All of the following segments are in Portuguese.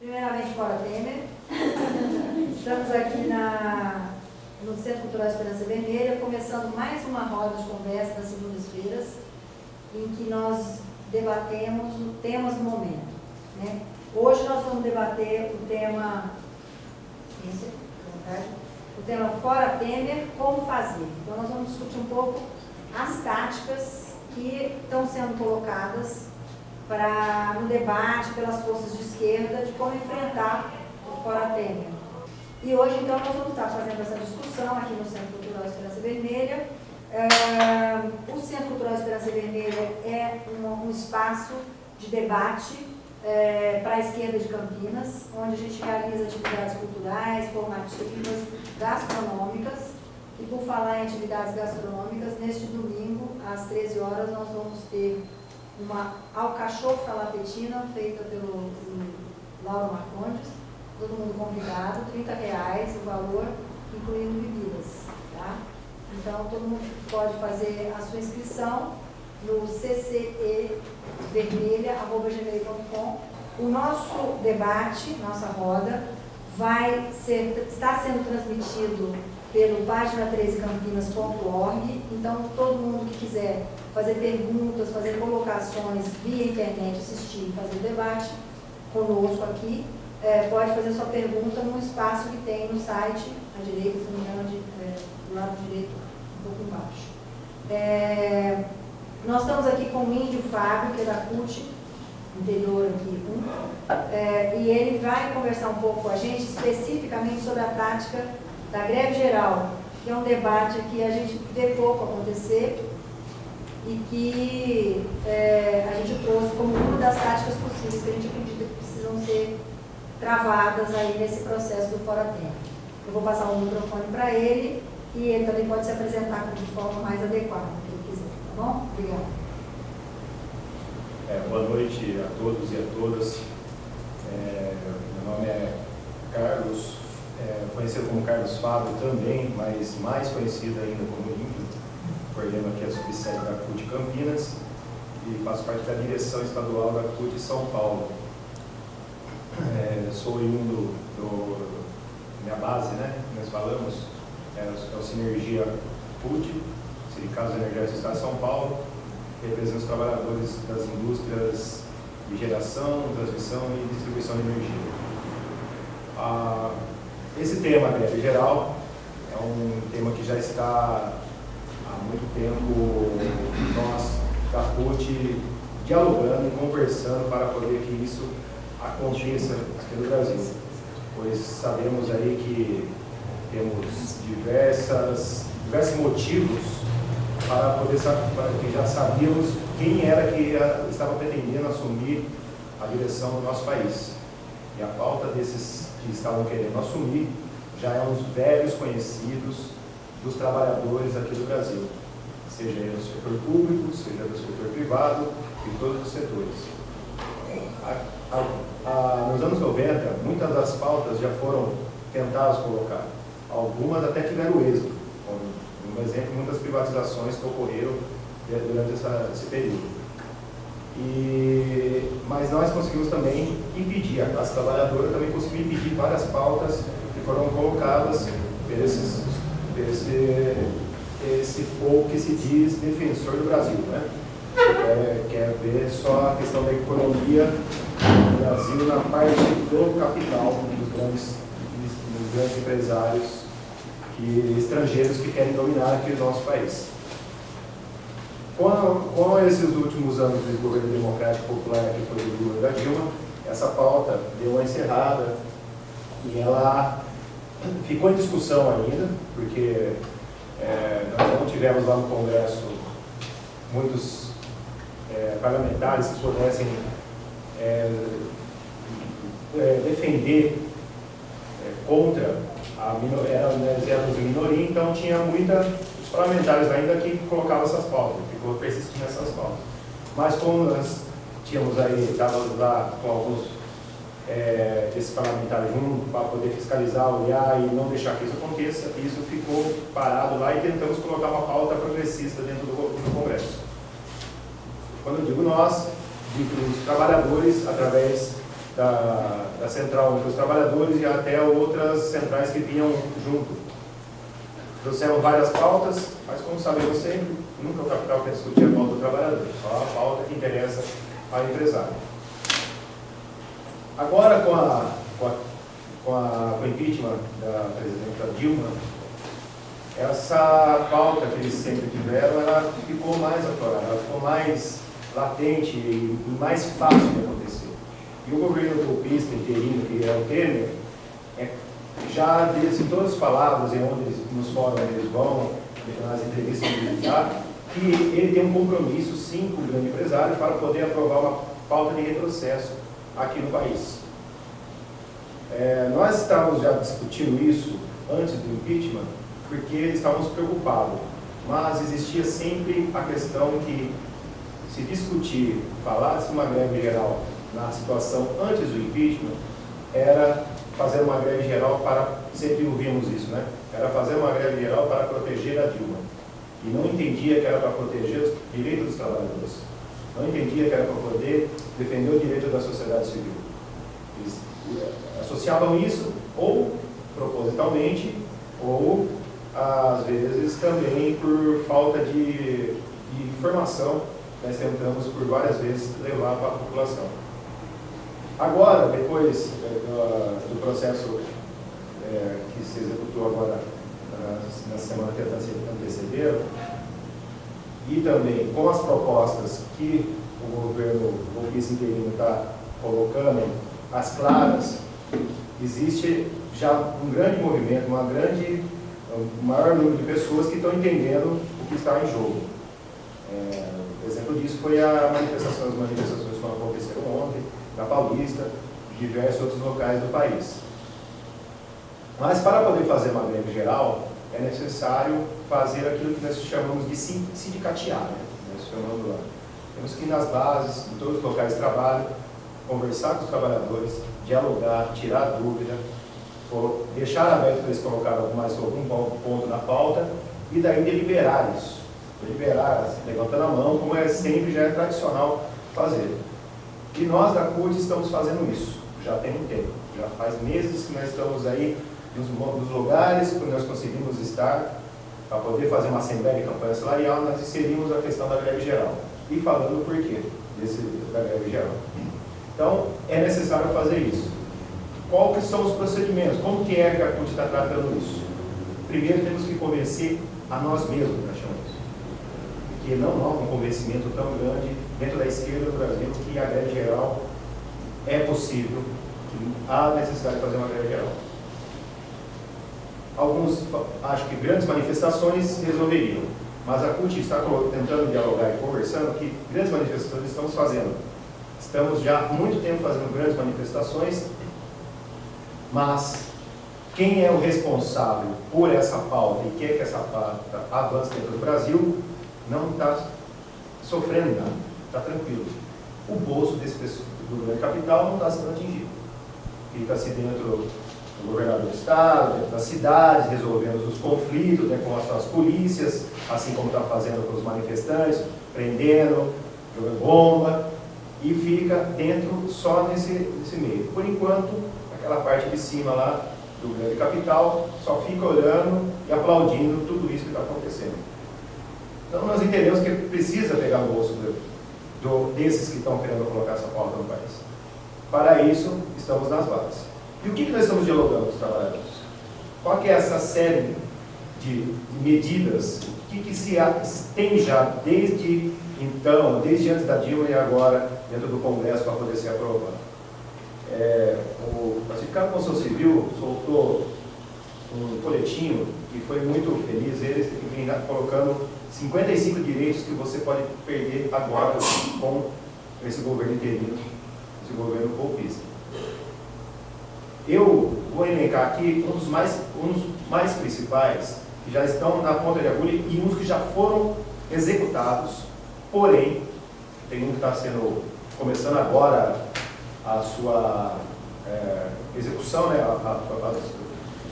Primeiramente, Fora Temer. Estamos aqui na, no Centro Cultural Esperança Vermelha, começando mais uma roda de conversa nas segundas-feiras, em que nós debatemos temas do momento. Né? Hoje nós vamos debater o tema, o tema Fora Temer, como fazer. Então nós vamos discutir um pouco as táticas que estão sendo colocadas para no debate pelas forças de esquerda de como enfrentar o Fora Temer. E hoje, então, nós vamos estar fazendo essa discussão aqui no Centro Cultural Esperança Vermelha. Uh, o Centro Cultural Esperança Vermelha é um, um espaço de debate é, para a esquerda de Campinas, onde a gente realiza atividades culturais, formativas, gastronômicas. E por falar em atividades gastronômicas, neste domingo, às 13 horas, nós vamos ter uma alcachofra lapetina feita pelo, pelo Lauro Marcondes, todo mundo convidado, 30 reais o valor, incluindo bebidas. Tá? Então, todo mundo pode fazer a sua inscrição no ccevermelha.gmail.com. O nosso debate, nossa roda, vai ser, está sendo transmitido pelo página13campinas.org. Então, todo mundo que quiser fazer perguntas, fazer colocações via internet, assistir, fazer debate conosco aqui, é, pode fazer sua pergunta no espaço que tem no site, à direita, se não me engano, de, é, do lado direito, um pouco embaixo. É, nós estamos aqui com o Índio Fábio, que é da CUT, interior aqui, um, é, e ele vai conversar um pouco com a gente especificamente sobre a tática da greve geral, que é um debate que a gente vê pouco acontecer e que é, a gente trouxe como uma das táticas possíveis que a gente acredita que precisam ser travadas aí nesse processo do Fora Tempo. Eu vou passar o microfone para ele e ele também pode se apresentar de forma mais adequada, que ele quiser, tá bom? Obrigada. É, boa noite a todos e a todas. É, meu nome é Carlos é, conhecido como Carlos Fábio também, mas mais conhecido ainda como Índio. Coordeno aqui a subsede da CUT Campinas e faço parte da direção estadual da CUT São Paulo. É, sou oriundo do, minha base, né? Nós falamos, é, é o Sinergia CUT, Sindicato Energéticos do Estado de São Paulo, representa os trabalhadores das indústrias de geração, transmissão e distribuição de energia. Ah, esse tema, greve geral, é um tema que já está há muito tempo nós, da CUT, dialogando e conversando para poder que isso aconteça aqui no Brasil. Pois sabemos aí que temos diversas, diversos motivos para poder saber, que já sabíamos quem era que estava pretendendo assumir a direção do nosso país. E a pauta desses que estavam querendo assumir já é uns velhos conhecidos dos trabalhadores aqui do Brasil, seja do setor público, seja do setor privado, e todos os setores. A, a, a, nos anos 90, muitas das pautas já foram tentadas colocar, algumas até tiveram êxito, como, um exemplo, muitas privatizações que ocorreram durante essa, esse período. E, mas nós conseguimos também impedir, a classe trabalhadora também conseguiu impedir várias pautas que foram colocadas por, esse, esse povo que se diz defensor do Brasil. Né? É, quer ver só a questão da economia do Brasil na parte do capital dos grandes, dos grandes empresários que, estrangeiros que querem dominar aqui o nosso país. Com, com esses últimos anos de governo democrático popular que foi do Lula da Dilma, essa pauta deu uma encerrada e ela ficou em discussão ainda, porque é, nós não tivemos lá no Congresso muitos é, parlamentares que pudessem é, é defender é, contra a minoria, éramos minoria, então tinha muita parlamentares ainda que colocavam essas pautas, ficou persistindo essas pautas. Mas como nós tínhamos aí, estávamos lá com alguns é, desses parlamentares juntos para poder fiscalizar, olhar e não deixar que isso aconteça, isso ficou parado lá e tentamos colocar uma pauta progressista dentro do, do Congresso. Quando eu digo nós, digo os trabalhadores através da, da central dos trabalhadores e até outras centrais que vinham junto. Trouxeram várias pautas, mas como sabemos sempre, nunca o capital quer discutir a pauta do trabalhador, só a pauta que interessa ao empresário. Agora, com, a, com, a, com, a, com o impeachment da presidenta Dilma, essa pauta que eles sempre tiveram, ela ficou mais aflorada, ela ficou mais latente e mais fácil de acontecer. E o governo golpista interino, que é o Temer, é, já disse todas as palavras, em onde eles, nos fóruns eles vão, nas entrevistas que já, que ele tem um compromisso, sim, com o grande empresário, para poder aprovar uma pauta de retrocesso aqui no país. É, nós estávamos já discutindo isso antes do impeachment, porque estávamos preocupados, mas existia sempre a questão que se discutir, falar-se uma greve geral na situação antes do impeachment, era fazer uma greve geral para, sempre ouvimos isso, né? Era fazer uma greve geral para proteger a Dilma. E não entendia que era para proteger os direitos dos trabalhadores. Não entendia que era para poder defender o direito da sociedade civil. Eles eh, associavam isso ou propositalmente ou às vezes também por falta de, de informação nós tentamos por várias vezes levar para a população. Agora, depois é, do, processo é, que se executou agora na, na semana que antecederam, e também com as propostas que o governo o vice-interino está colocando, as claras, existe já um grande movimento, uma grande, um maior número de pessoas que estão entendendo o que está em jogo. É, exemplo disso foi a manifestação, as manifestações que aconteceram ontem, na Paulista, diversos outros locais do país. Mas para poder fazer uma greve geral, é necessário fazer aquilo que nós chamamos de sindicatear, né? nós chamamos lá. Temos que ir nas bases, em todos os locais de trabalho, conversar com os trabalhadores, dialogar, tirar dúvida, deixar aberto para eles colocarem mais algum ponto na pauta e daí deliberar isso liberar, assim, levantando a mão, como é sempre já é tradicional fazer. E nós da CUT estamos fazendo isso, já tem um tempo, já faz meses que nós estamos aí nos lugares que nós conseguimos estar para poder fazer uma assembleia de campanha salarial, nós inserimos a questão da greve geral. E falando o porquê desse, da greve geral. Então, é necessário fazer isso. Que são os procedimentos? Como que é que a CUT está tratando isso? Primeiro, temos que convencer a nós mesmos, nós chamamos porque não há um convencimento tão grande dentro da esquerda do Brasil que a greve geral é possível, que há necessidade de fazer uma greve geral. Alguns acham que grandes manifestações resolveriam, mas a CUT está tentando dialogar e conversando que grandes manifestações estamos fazendo. Estamos já há muito tempo fazendo grandes manifestações, mas quem é o responsável por essa pauta e quer que essa pauta avance dentro do Brasil não está sofrendo nada, está tranquilo. O bolso desse do capital não está sendo atingido. Fica-se dentro do governador do estado, das cidades, resolvendo os conflitos né, com as suas polícias, assim como está fazendo com os manifestantes, prendendo, jogando bomba, e fica dentro só nesse, nesse meio. Por enquanto, aquela parte de cima lá do grande capital só fica olhando e aplaudindo tudo isso que está acontecendo. Então nós entendemos que precisa pegar o bolso do, do, desses que estão querendo colocar essa pauta no país. Para isso, estamos nas bases. E o que, que nós estamos dialogando com os trabalhadores? Qual é essa série de medidas que, que se tem já desde então, desde antes da Dilma e agora dentro do Congresso para poder ser aprovado? É, o Pacificado Constituição Civil soltou um coletinho que foi muito feliz, eles vem colocando 55 direitos que você pode perder agora com esse governo interino, esse governo golpista. Eu vou elencar aqui um dos mais, um dos mais principais, que já estão na ponta de agulha, e uns que já foram executados, porém, tem um que está sendo, começando agora a sua é, execução, né, a, a, a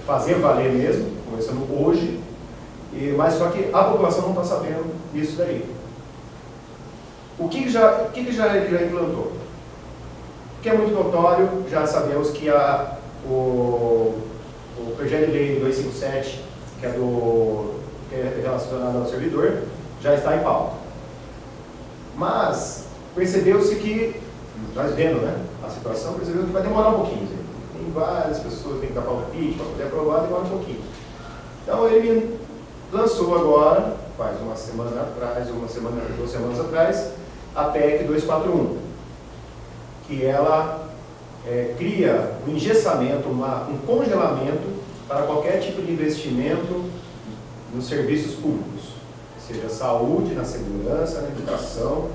fazer valer mesmo, começando hoje, e, mas só que a população não está sabendo disso daí. O que, já, o que, já ele já implantou? O que é muito notório, já sabemos que a, o, o projeto de lei 257, que é, do, que é relacionado ao servidor, já está em pauta. Mas percebeu-se que, nós vendo né, a situação, percebeu que vai demorar um pouquinho. Tem várias pessoas que têm que dar palpite para poder aprovar, demora um pouquinho. Então ele lançou agora, faz uma semana atrás, uma semana, duas semanas atrás, a PEC 241, que ela é, cria um engessamento, uma, um congelamento para qualquer tipo de investimento nos serviços públicos, seja saúde, na segurança, na educação,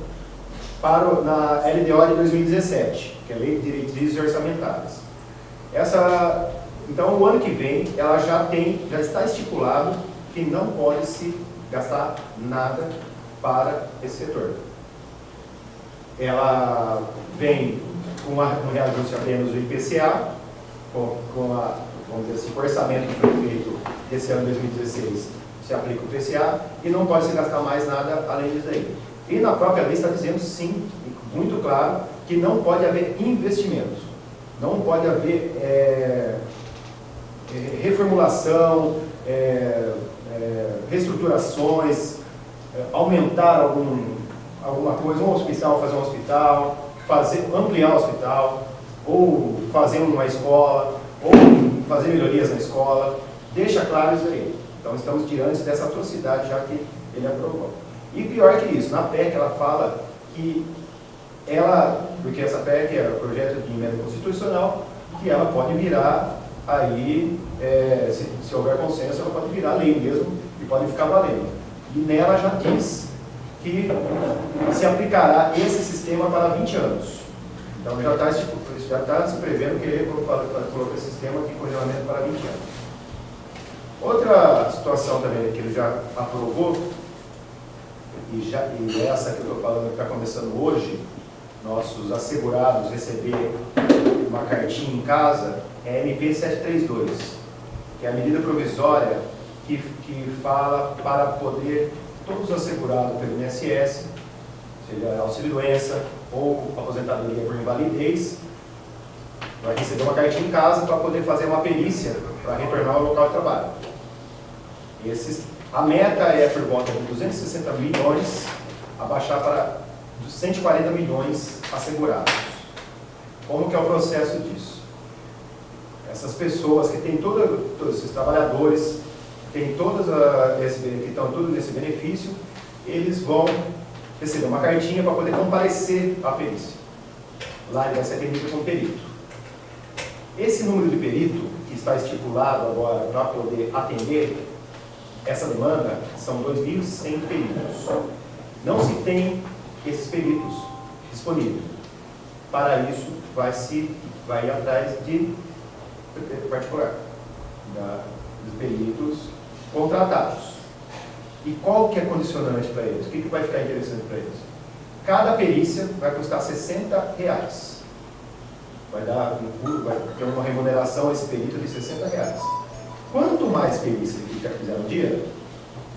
para, na LDO de 2017, que é a Lei de Diretrizes Orçamentárias. Essa, então, o ano que vem, ela já tem, já está estipulado que não pode se gastar nada para esse setor. Ela vem com um reajuste apenas do IPCA, com, com a, vamos dizer assim, o orçamento que foi feito esse ano 2016 se aplica o IPCA e não pode se gastar mais nada além disso aí. E na própria lei está dizendo sim, muito claro, que não pode haver investimentos, não pode haver é, é, reformulação, é, é reestruturações, é, aumentar algum, alguma coisa, um hospital, fazer um hospital, fazer, ampliar o hospital, ou fazer uma escola, ou fazer melhorias na escola, deixa claro isso aí. Então estamos diante dessa atrocidade já que ele aprovou. E pior que isso, na PEC ela fala que ela, porque essa PEC é o projeto de emenda constitucional, que ela pode virar aí, é, se, se houver consenso, ela pode virar lei mesmo e pode ficar valendo. E nela já diz que se aplicará esse sistema para 20 anos. Então já está já tá se prevendo que ele colocar esse sistema de congelamento para 20 anos. Outra situação também que ele já aprovou, e, já, e essa que eu estou falando está começando hoje, nossos assegurados receber uma cartinha em casa, é MP 732, que é a medida provisória que, que fala para poder todos os assegurados pelo INSS, seja auxílio-doença ou aposentadoria por invalidez, vai receber uma cartinha em casa para poder fazer uma perícia para retornar ao local de trabalho. Esses, a meta é por volta de 260 milhões, abaixar para 140 milhões assegurados. Como que é o processo disso? Essas pessoas que têm todo, todos esses trabalhadores tem todas a, esse, que estão tudo nesse benefício, eles vão receber uma cartinha para poder comparecer à perícia. Lá ele vai ser atendido com perito. Esse número de perito, que está estipulado agora para poder atender essa demanda, são 2.100 peritos. Não se tem esses peritos disponíveis. Para isso, vai se vai atrás de particular, da, dos peritos contratados. E qual que é condicionante para eles? O que, que vai ficar interessante para eles? Cada perícia vai custar 60 reais. Vai dar um, vai ter uma remuneração a esse perito de 60 reais. Quanto mais perícia ele fizer no dia,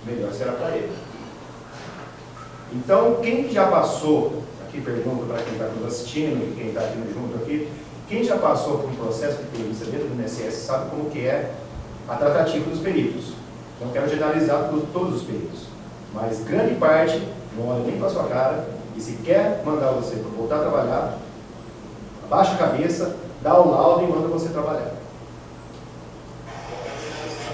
melhor será para ele. Então, quem já passou, aqui pergunto para quem está nos assistindo e quem está aqui junto aqui, quem já passou por um processo de perícia dentro do INSS sabe como que é a tratativa dos peritos. Não quero generalizar todos os peritos, mas grande parte não olha nem para sua cara e se quer mandar você para voltar a trabalhar, abaixa a cabeça, dá o laudo e manda você trabalhar.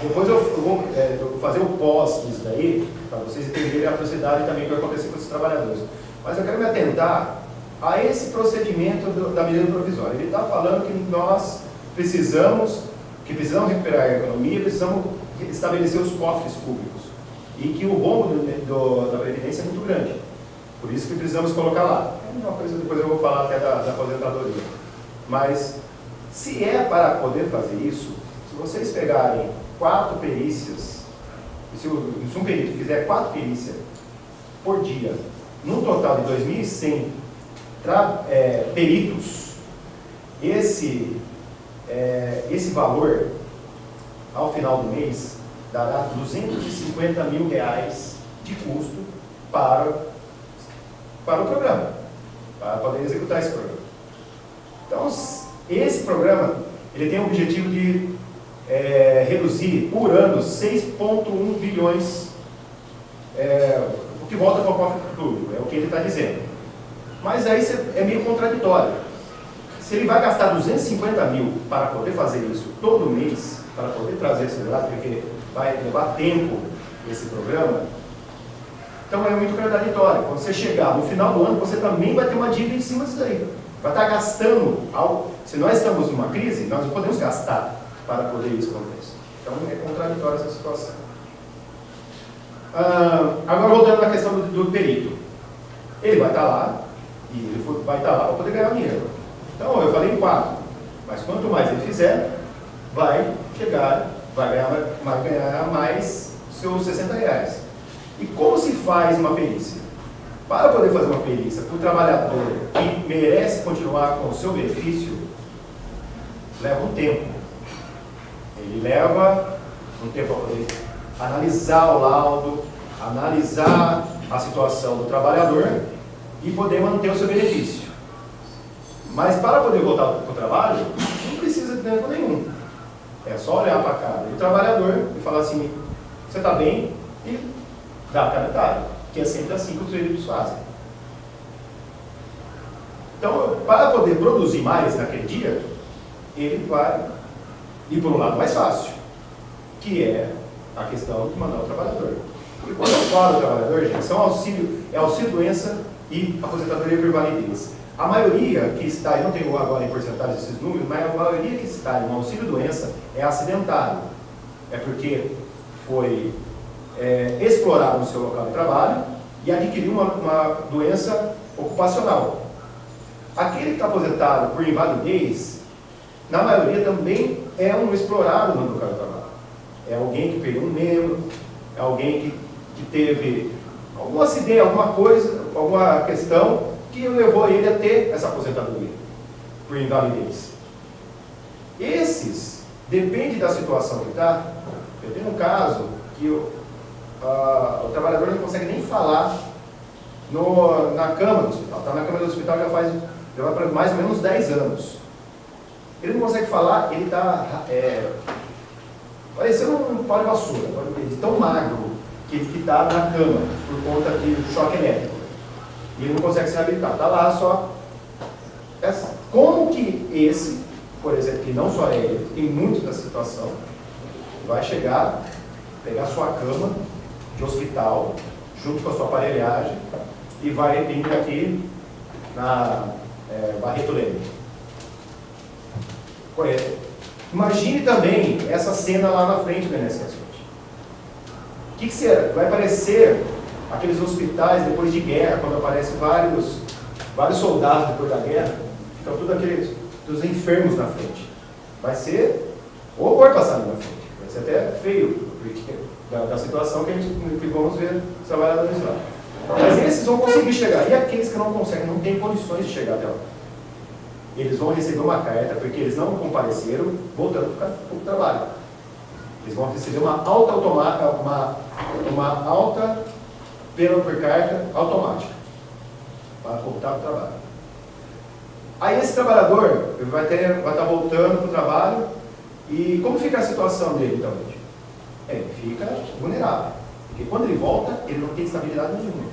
Depois eu vou é, fazer o pós disso daí, para vocês entenderem a atrocidade também que vai acontecer com esses trabalhadores. Mas eu quero me atentar a esse procedimento do, da medida provisória. Ele está falando que nós precisamos, que precisamos recuperar a economia, precisamos estabelecer os cofres públicos. E que o rombo da Previdência é muito grande. Por isso que precisamos colocar lá. É uma coisa depois eu vou falar até da, da aposentadoria. Mas, se é para poder fazer isso, se vocês pegarem quatro perícias, se, se um perito fizer quatro perícias por dia, num total de 2.100 é, peritos, esse, é, esse valor, ao final do mês, dará 250 mil reais de custo para, para o programa, para poder executar esse programa. Então, esse programa ele tem o objetivo de é, reduzir por ano 6,1 bilhões, é, o que volta para o cofre público, é o que ele está dizendo. Mas aí é meio contraditório. Se ele vai gastar 250 mil para poder fazer isso todo mês, para poder trazer esse dado, porque vai levar tempo esse programa, então é muito contraditório. Quando você chegar no final do ano, você também vai ter uma dívida em cima disso aí. Vai estar gastando, algo. se nós estamos numa crise, nós podemos gastar para poder isso acontecer. Então é contraditória essa situação. Ah, agora voltando à questão do, do, perito. Ele vai estar lá, e ele vai estar lá para poder ganhar dinheiro. Então eu falei em quatro, mas quanto mais ele fizer, vai chegar, vai ganhar, vai ganhar mais seus 60 reais. E como se faz uma perícia? Para poder fazer uma perícia para o trabalhador que merece continuar com o seu benefício, leva um tempo. Ele leva um tempo para poder analisar o laudo, analisar a situação do trabalhador e poder manter o seu benefício. Mas para poder voltar para o trabalho, não precisa de tempo nenhum. É só olhar para a cara do trabalhador e falar assim, você está bem? E dar a metade, que é sempre assim que os veículos fazem. Então, para poder produzir mais naquele dia, ele vai ir por um lado mais fácil, que é a questão de mandar o trabalhador. Porque quando eu falo trabalhador, gente, são auxílio, é auxílio doença e aposentadoria por validez. A maioria que está, eu não tenho agora em porcentagem esses números, mas a maioria que está em um auxílio doença é acidentado. É porque foi é, explorado no seu local de trabalho e adquiriu uma, uma doença ocupacional. Aquele que está aposentado por invalidez, na maioria também é um explorado no local de trabalho. É alguém que perdeu um membro, é alguém que, que teve algum acidente, alguma coisa, alguma questão que levou ele a ter essa aposentadoria por invalidez. Esses, depende da situação que está, eu tenho um caso que o, o trabalhador não consegue nem falar no, na cama do hospital, está na cama do hospital já faz já vai mais ou menos 10 anos. Ele não consegue falar, ele está é, parecendo um pau de vassoura, tão magro que ele está na cama por conta de choque elétrico. E ele não consegue se reabilitar. Está lá só. Como que esse, por exemplo, que não só é ele, tem muito da situação, vai chegar, pegar sua cama de hospital, junto com a sua aparelhagem, e vai vir aqui na é, Barreto Leme. Imagine também essa cena lá na frente do INSS. O que, que será? Vai parecer aqueles hospitais depois de guerra, quando aparecem vários, vários soldados depois da guerra, ficam tudo aqueles dos enfermos na frente. Vai ser horror passando na frente. Vai ser até feio, da, da situação que, a gente, que vamos ver os trabalhadores lá. Mas esses vão conseguir chegar. E aqueles que não conseguem, não têm condições de chegar até lá? Eles vão receber uma carta, porque eles não compareceram, voltando para o trabalho. Eles vão receber uma alta, automática, uma, uma alta pena por carta automática para voltar para o trabalho. Aí esse trabalhador vai, ter, vai estar voltando para o trabalho e como fica a situação dele então? É, ele fica vulnerável. Porque quando ele volta, ele não tem estabilidade nenhuma.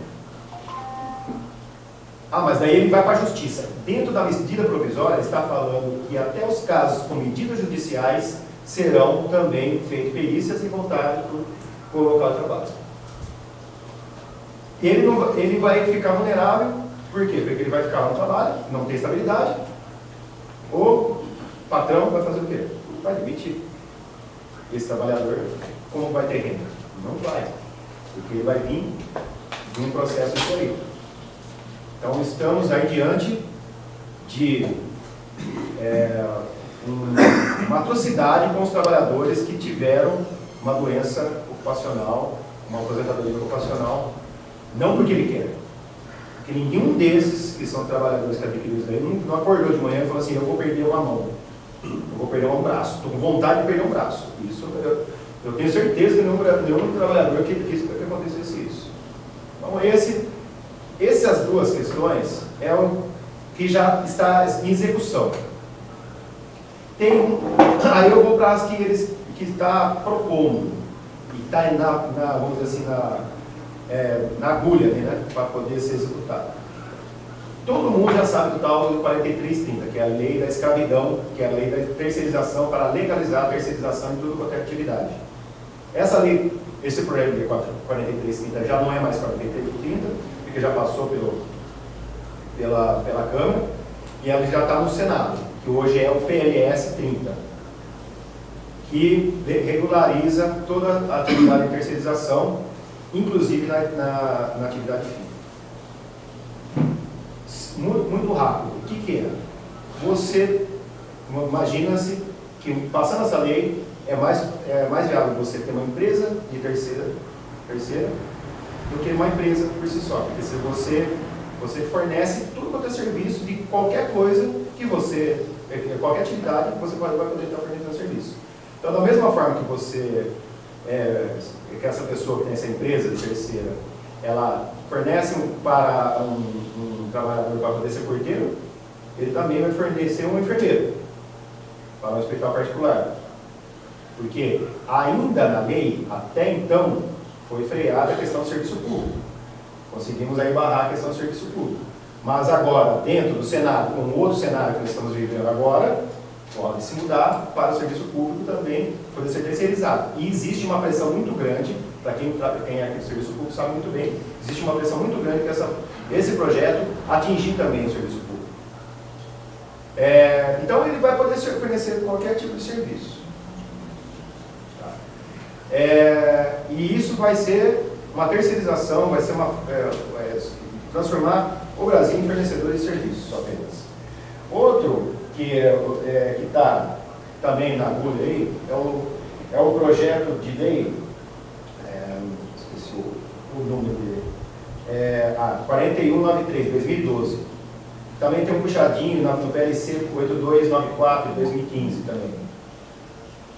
Ah, mas daí ele vai para a justiça. Dentro da medida provisória está falando que até os casos com medidas judiciais serão também feitas perícias e voltados para o local de trabalho. Ele, não, ele vai ficar vulnerável, por quê? Porque ele vai ficar no trabalho, não tem estabilidade, o patrão vai fazer o quê? Vai demitir esse trabalhador. Como vai ter renda? Não vai, porque ele vai vir de um processo histórico. Então estamos aí diante de é, um, uma atrocidade com os trabalhadores que tiveram uma doença ocupacional, uma aposentadoria ocupacional não porque ele quer. Porque nenhum desses que são trabalhadores que isso daí não, não acordou de manhã e falou assim, eu vou perder uma mão, eu vou perder um braço, estou com vontade de perder um braço. Isso eu, eu tenho certeza que nenhum, nenhum trabalhador que quis que acontecesse isso. Então esse, essas duas questões é o que já está em execução. tem, aí eu vou para as que eles que está propondo, e está na, na, vamos dizer assim, na, é, na agulha, né, para poder ser executado. Todo mundo já sabe do tal 4330, que é a lei da escravidão, que é a lei da terceirização para legalizar a terceirização de tudo quanto é atividade. Essa lei, esse projeto de 4330 já não é mais 4330, porque já passou pelo, pela, pela Câmara, e ela já está no Senado, que hoje é o PLS 30 que regulariza toda a atividade de terceirização, inclusive na, na, na atividade fim. Muito, muito, rápido. O que, que é? Você, imagina-se que passando essa lei, é mais, é mais viável você ter uma empresa de terceira, terceira do que uma empresa por si só. Porque se você, você fornece tudo quanto é serviço de qualquer coisa que você, qualquer atividade, você pode, vai poder estar fornecendo serviço. Então, da mesma forma que você, é, que essa pessoa que tem essa empresa terceira, ela fornece para um, um trabalhador para poder ser porteiro, ele também vai fornecer um enfermeiro para um hospital particular. Porque ainda na lei, até então, foi freada a questão do serviço público. Conseguimos aí barrar a questão do serviço público. Mas agora, dentro do Senado, com outro cenário que estamos vivendo agora, pode se mudar para o serviço público também poder ser terceirizado. E existe uma pressão muito grande, para quem, quem é aqui do serviço público sabe muito bem, existe uma pressão muito grande para esse projeto atingir também o serviço público. É, então ele vai poder fornecer qualquer tipo de serviço. Tá? É, e isso vai ser uma terceirização, vai ser uma, é, transformar o Brasil em fornecedor de serviços apenas. Outro que é, é está também na agulha aí, é o, é o projeto de lei, é, esqueci o, o número dele, é, ah, 4193, 2012. Também tem um puxadinho no PLC 8294 de 2015 também,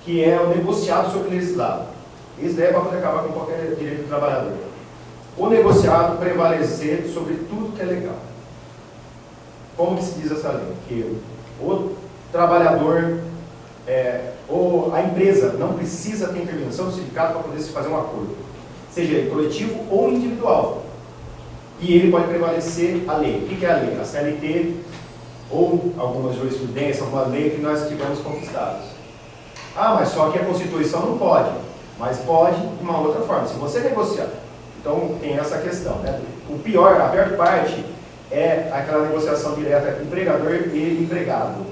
que é o negociado sobre legislado. Isso daí é para poder acabar com qualquer direito do trabalhador. O negociado prevalecer sobre tudo que é legal. Como que se diz essa lei? Que o trabalhador, é, ou a empresa não precisa ter intervenção do sindicato para poder se fazer um acordo, seja ele coletivo ou individual. E ele pode prevalecer a lei. O que é a lei? A CLT ou alguma jurisprudência, alguma lei que nós tivemos conquistados. Ah, mas só que a Constituição não pode. Mas pode de uma outra forma. Se você negociar. Então tem essa questão. Né? O pior, a pior parte é aquela negociação direta empregador e empregado.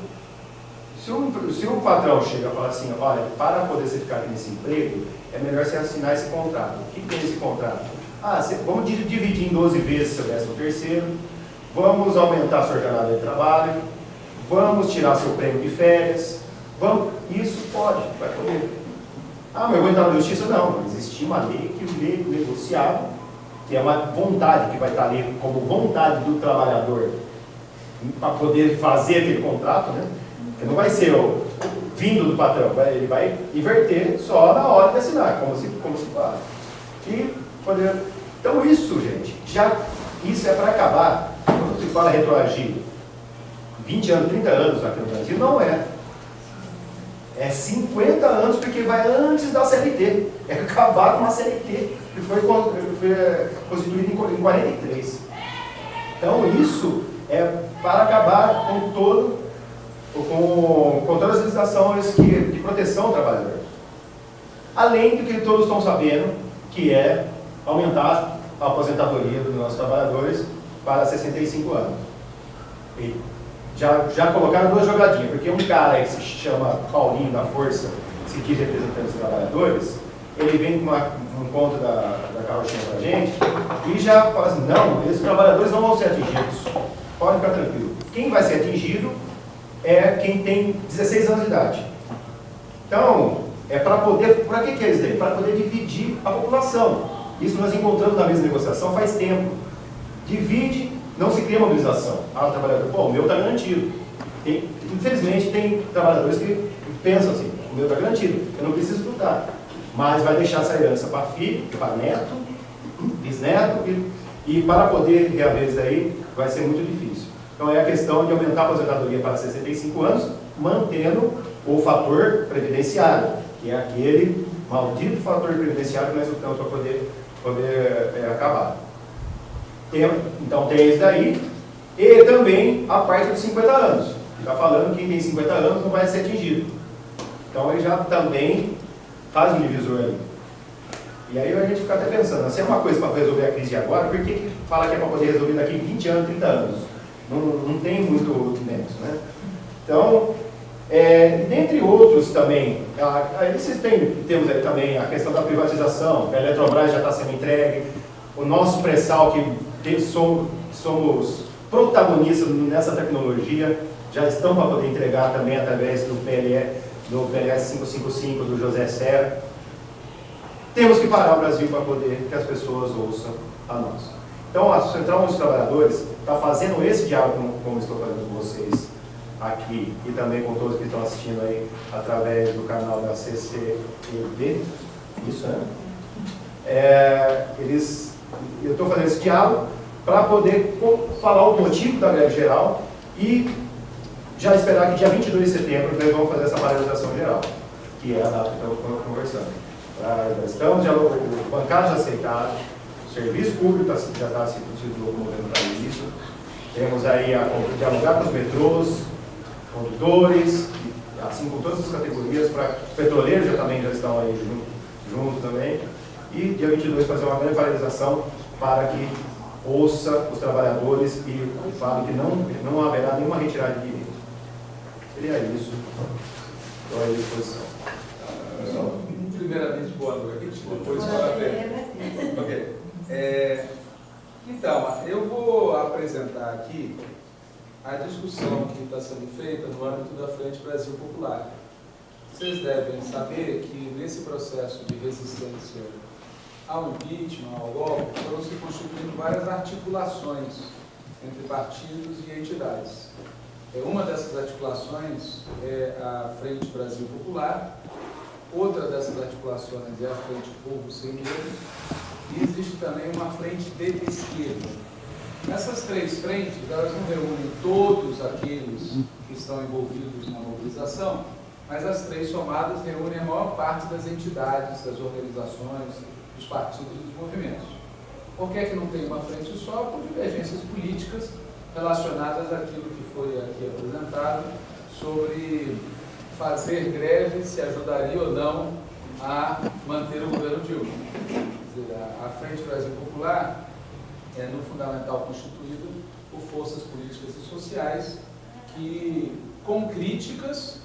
Se o, se o patrão chega e fala assim, olha, para poder você ficar nesse emprego, é melhor você assinar esse contrato. O que tem esse contrato? Ah, você, vamos dividir em 12 vezes seu décimo terceiro, vamos aumentar sua jornada de trabalho, vamos tirar seu prêmio de férias, vamos, isso pode, vai poder. Ah, mas eu vou entrar na justiça? Não, existia uma lei que o negociava que é uma vontade que vai estar ali como vontade do trabalhador para poder fazer aquele contrato, né? Que não vai ser o, vindo do patrão, ele vai inverter só na hora de assinar, como se, como se faz. E poder... Então isso, gente, já isso é para acabar. Quando se fala retroagir 20 anos, 30 anos aqui no Brasil, não é. É 50 anos porque vai antes da CLT. É acabar com a CLT que foi, é, constituído em 43. Então isso é para acabar com todo com, com todas as legislações que, de proteção ao trabalhador. Além do que todos estão sabendo, que é aumentar a aposentadoria dos nossos trabalhadores para 65 anos. E já, já colocaram duas jogadinhas, porque um cara que se chama Paulinho da Força, se diz representante dos trabalhadores, ele vem com um ponto da, da carrochinha para a gente e já fala assim, não, esses trabalhadores não vão ser atingidos. Pode ficar tranquilo. Quem vai ser atingido é quem tem 16 anos de idade. Então, é para poder, para que, que é isso daí? Para poder dividir a população. Isso nós encontramos na mesma negociação faz tempo. Divide, não se cria mobilização. Ah, o trabalhador, pô, o meu está garantido. Tem, infelizmente, tem trabalhadores que pensam assim, o meu está garantido, eu não preciso lutar mas vai deixar essa herança para filho, para neto, bisneto, e, para poder reaver isso aí vai ser muito difícil. Então é a questão de aumentar a aposentadoria para 65 anos, mantendo o fator previdenciário, que é aquele maldito fator previdenciário que nós lutamos para poder, poder é, acabar. Tem, então tem esse daí, e também a parte dos 50 anos. Está falando que quem tem 50 anos não vai ser atingido. Então ele já também faz um divisor ali. E aí a gente fica até pensando, se é uma coisa para resolver a crise agora, por que, que fala que é para poder resolver daqui 20 anos, 30 anos? Não, não tem muito nexo, né? Então, é, dentre outros também, aí vocês têm, temos aí também a questão da privatização, a Eletrobras já está sendo entregue, o nosso pré-sal, que tem, somos, somos protagonistas nessa tecnologia, já estão para poder entregar também através do PLE, do PLS 555 do José Serra. Temos que parar o Brasil para poder que as pessoas ouçam a nós. Então, a Central dos Trabalhadores está fazendo esse diálogo, como, como estou fazendo com vocês aqui, e também com todos que estão assistindo aí através do canal da CCEB, isso, né? É, eles, eu estou fazendo esse diálogo para poder falar o motivo da greve geral e já esperar que dia 22 de setembro nós vamos fazer essa paralisação geral, que é a data que estamos conversando. Pra, estamos, já, o bancário já aceitaram, o serviço público tá, já está se locomovendo para isso, temos aí a dialogar com os metrôs, condutores, assim com todas as categorias, para petroleiros já também já estão aí junto, junto também, e dia 22 fazer uma grande paralisação para que ouça os trabalhadores e fale que não, não haverá nenhuma retirada de direitos. Seria isso. Estou à disposição. Uh, primeiramente, boa noite, depois parabéns. Ok. É, então, eu vou apresentar aqui a discussão que está sendo feita no âmbito da Frente Brasil Popular. Vocês devem saber que nesse processo de resistência ao impeachment, ao golpe, foram se constituindo várias articulações entre partidos e entidades. É, uma dessas articulações é a Frente Brasil Popular, outra dessas articulações é a Frente Povo Sem Medo, e existe também uma frente de esquerda. Essas três frentes, elas não reúnem todos aqueles que estão envolvidos na mobilização, mas as três somadas reúnem a maior parte das entidades, das organizações, dos partidos e dos movimentos. Por que, é que não tem uma frente só? Por divergências políticas relacionadas àquilo que foi aqui apresentado sobre fazer greve se ajudaria ou não a manter o governo Dilma. Dizer, a, Frente Brasil Popular é, no fundamental, constituída por forças políticas e sociais que, com críticas,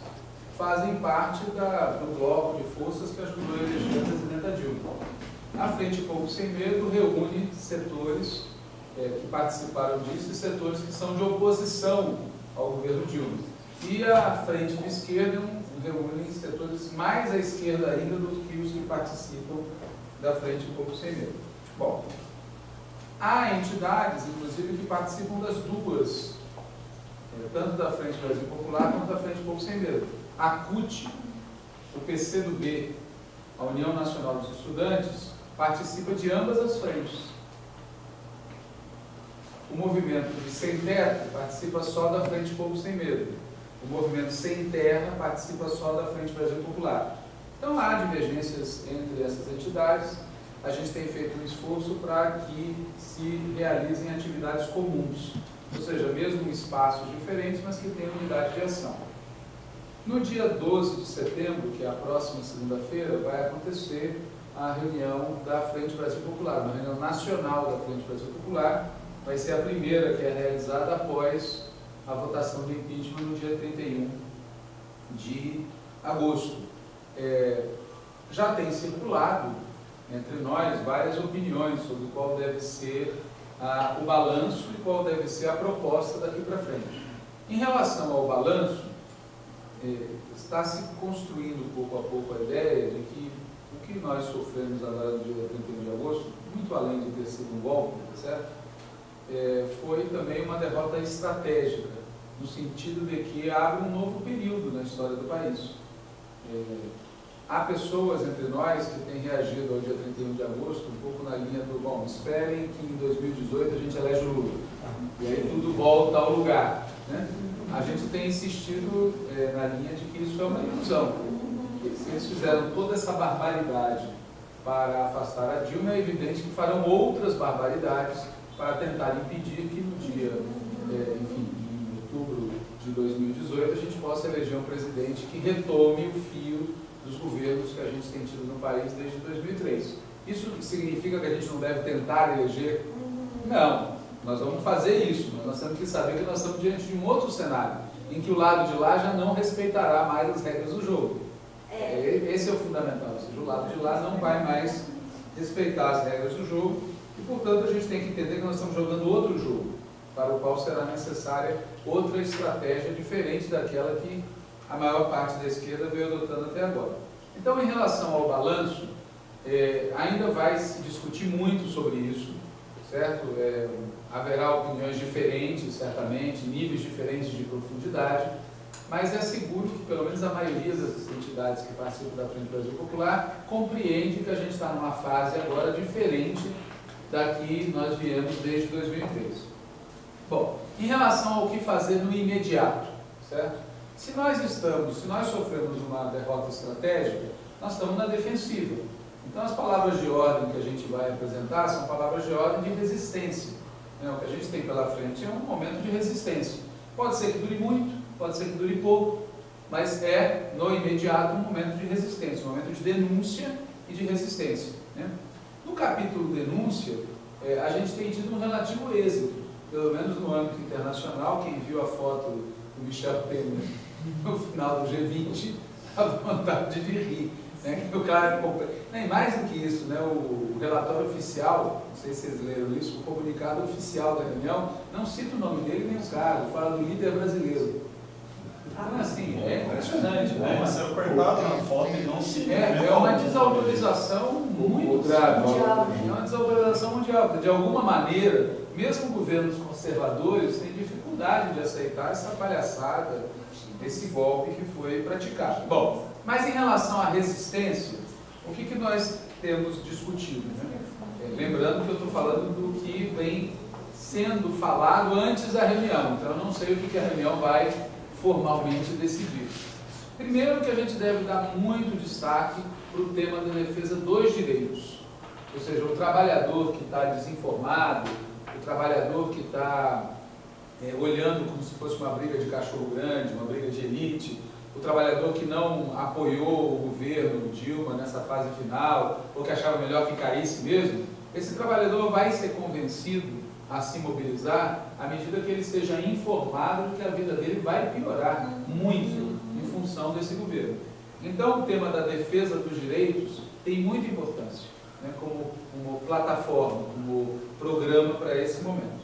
fazem parte da, do bloco de forças que ajudou a eleger a presidenta Dilma. A Frente Povo Sem Medo reúne setores é, que participaram disso e setores que são de oposição ao governo Dilma. E a Frente de Esquerda reúne setores mais à esquerda ainda do que os que participam da Frente Povo Sem Medo. Bom, há entidades, inclusive, que participam das duas, é, tanto da Frente Brasil Popular quanto da Frente Povo Sem Medo. A CUT, o PCdoB, a União Nacional dos Estudantes, participa de ambas as frentes. O movimento de Sem Teto participa só da Frente Povo Sem Medo. O movimento Sem Terra participa só da Frente Brasil Popular. Então há divergências entre essas entidades. A gente tem feito um esforço para que se realizem atividades comuns, ou seja, mesmo espaços diferentes, mas que tenham unidade de ação. No dia 12 de setembro, que é a próxima segunda-feira, vai acontecer a reunião da Frente Brasil Popular, uma reunião nacional da Frente Brasil Popular, vai ser a primeira que é realizada após a votação do impeachment no dia 31 de agosto. É, já tem circulado entre nós várias opiniões sobre qual deve ser a, o balanço e qual deve ser a proposta daqui para frente. Em relação ao balanço, é, está se construindo pouco a pouco a ideia de que o que nós sofremos agora no dia 31 de agosto, muito além de ter sido um golpe, certo? É, foi também uma derrota estratégica, no sentido de que abre um novo período na história do país. É, há pessoas entre nós que têm reagido ao dia 31 de agosto um pouco na linha do, bom, esperem que em 2018 a gente elege o Lula. E aí tudo volta ao lugar. Né? A gente tem insistido é, na linha de que isso é uma ilusão. Se eles fizeram toda essa barbaridade para afastar a Dilma, é evidente que farão outras barbaridades para tentar impedir que no dia, é, enfim, em outubro de 2018, a gente possa eleger um presidente que retome o fio dos governos que a gente tem tido no país desde 2003. Isso significa que a gente não deve tentar eleger? Não, nós vamos fazer isso, mas nós temos que saber que nós estamos diante de um outro cenário, em que o lado de lá já não respeitará mais as regras do jogo. É. Esse é o fundamental, ou seja, o lado de lá não vai mais respeitar as regras do jogo e, portanto, a gente tem que entender que nós estamos jogando outro jogo, para o qual será necessária outra estratégia diferente daquela que a maior parte da esquerda veio adotando até agora. Então, em relação ao balanço, é, ainda vai se discutir muito sobre isso, certo? É, haverá opiniões diferentes, certamente, níveis diferentes de profundidade, mas é seguro que pelo menos a maioria das entidades que participam da Frente Brasil Popular compreende que a gente está numa fase agora diferente da que nós viemos desde 2013. Bom, em relação ao que fazer no imediato, certo? Se nós estamos, se nós sofremos uma derrota estratégica, nós estamos na defensiva. Então as palavras de ordem que a gente vai apresentar são palavras de ordem de resistência. Né? O que a gente tem pela frente é um momento de resistência. Pode ser que dure muito, pode ser que dure pouco, mas é no imediato um momento de resistência, um momento de denúncia e de resistência. Né? No capítulo denúncia, é, a gente tem tido um relativo êxito, pelo menos no âmbito internacional, quem viu a foto do Michel Temer no final do G20, a vontade de rir. Né? O cara, nem mais do que isso, né? o, relatório oficial, não sei se vocês leram isso, o comunicado oficial da reunião, não cita o nome dele nem o cargo, fala do líder brasileiro. Ah, assim, é impressionante, né? Mas eu cortado na foto e não se. É, é uma desautorização muito grave. É uma desautorização mundial. De alguma maneira, mesmo governos conservadores têm dificuldade de aceitar essa palhaçada, esse golpe que foi praticado. Bom, mas em relação à resistência, o que, que nós temos discutido? Né? É, lembrando que eu estou falando do que vem sendo falado antes da reunião, então eu não sei o que, que a reunião vai formalmente decidir. Primeiro que a gente deve dar muito destaque para o tema da defesa dos direitos, ou seja, o trabalhador que está desinformado, o trabalhador que está é, olhando como se fosse uma briga de cachorro grande, uma briga de elite, o trabalhador que não apoiou o governo Dilma nessa fase final, ou que achava melhor que caísse mesmo, esse trabalhador vai ser convencido a se mobilizar à medida que ele seja informado de que a vida dele vai piorar muito em função desse governo. Então, o tema da defesa dos direitos tem muita importância, né, como, como plataforma, como programa para esse momento.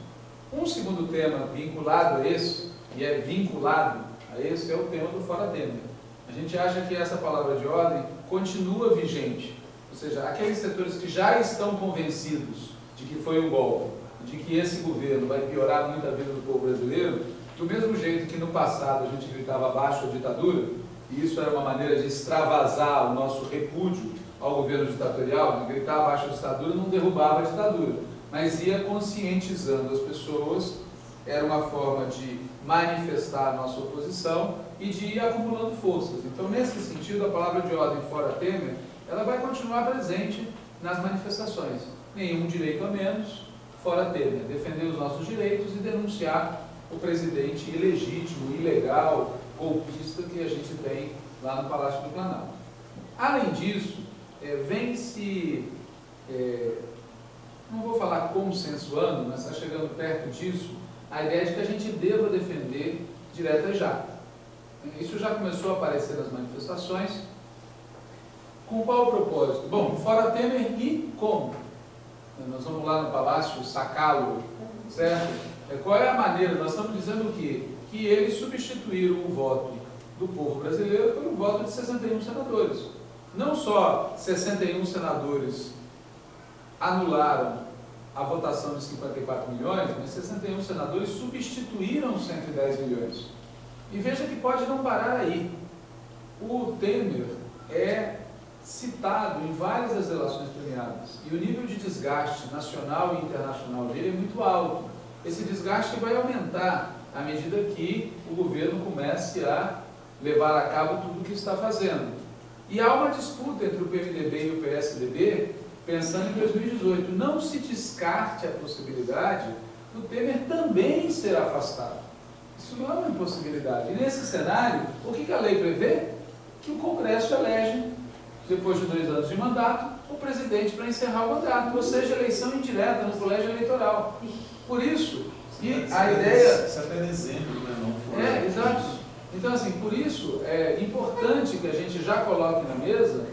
Um segundo tema vinculado a esse, e é vinculado a esse, é o tema do Fora Temer. A gente acha que essa palavra de ordem continua vigente, ou seja, aqueles setores que já estão convencidos de que foi um golpe, de que esse governo vai piorar muito a vida do povo brasileiro, do mesmo jeito que no passado a gente gritava abaixo a ditadura, e isso era uma maneira de extravasar o nosso repúdio ao governo ditatorial, de gritar abaixo a ditadura não derrubava a ditadura mas ia conscientizando as pessoas, era uma forma de manifestar a nossa oposição e de ir acumulando forças. Então, nesse sentido, a palavra de ordem fora Temer, ela vai continuar presente nas manifestações. Nenhum direito a menos, fora Temer. Defender os nossos direitos e denunciar o presidente ilegítimo, ilegal, golpista que a gente tem lá no Palácio do Planalto. Além disso, é, vem se é, não vou falar consensuando, mas está chegando perto disso, a ideia de que a gente deva defender direta já. Isso já começou a aparecer nas manifestações. Com qual propósito? Bom, fora Temer e como? Nós vamos lá no palácio sacá-lo, certo? É, qual é a maneira? Nós estamos dizendo o quê? Que eles substituíram o voto do povo brasileiro pelo voto de 61 senadores. Não só 61 senadores anularam a votação de 54 milhões, mas 61 senadores substituíram 110 milhões. E veja que pode não parar aí. O Temer é citado em várias das relações premiadas. E o nível de desgaste nacional e internacional dele é muito alto. Esse desgaste vai aumentar à medida que o governo comece a levar a cabo tudo o que está fazendo. E há uma disputa entre o PMDB e o PSDB, pensando em 2018. Não se descarte a possibilidade do Temer também ser afastado. Isso não é uma impossibilidade. E nesse cenário, o que a lei prevê? Que o Congresso elege, depois de dois anos de mandato, o presidente para encerrar o mandato, ou seja, eleição indireta no colégio eleitoral. Por isso, e a ideia... Isso até dezembro, né? Não foi. É, exato. Então, assim, por isso é importante que a gente já coloque na mesa,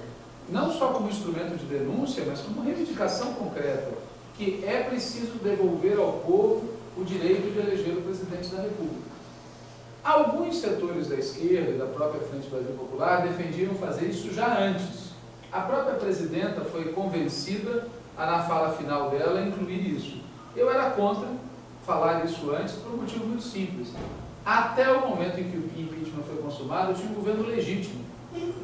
não só como instrumento de denúncia, mas como reivindicação concreta, que é preciso devolver ao povo o direito de eleger o presidente da República. Alguns setores da esquerda e da própria Frente Brasil Popular defendiam fazer isso já antes. A própria presidenta foi convencida a, na fala final dela, incluir isso. Eu era contra falar isso antes por um motivo muito simples. Até o momento em que o impeachment foi consumado, tinha um governo legítimo.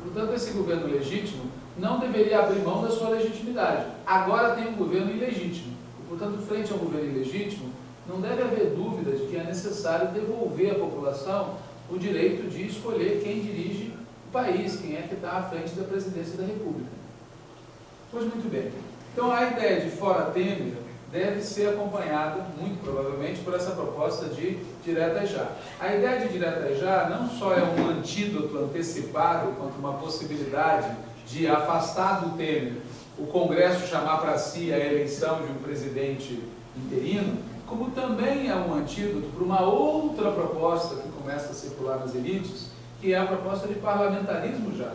Portanto, esse governo legítimo não deveria abrir mão da sua legitimidade. Agora tem um governo ilegítimo. Portanto, frente a um governo ilegítimo, não deve haver dúvida de que é necessário devolver à população o direito de escolher quem dirige país, quem é que está à frente da presidência da República. Pois muito bem. Então a ideia de fora Temer deve ser acompanhada, muito provavelmente, por essa proposta de direta já. A ideia de direta já não só é um antídoto antecipado quanto uma possibilidade de afastar do Temer o Congresso chamar para si a eleição de um presidente interino, como também é um antídoto para uma outra proposta que começa a circular nas elites, que é a proposta de parlamentarismo já.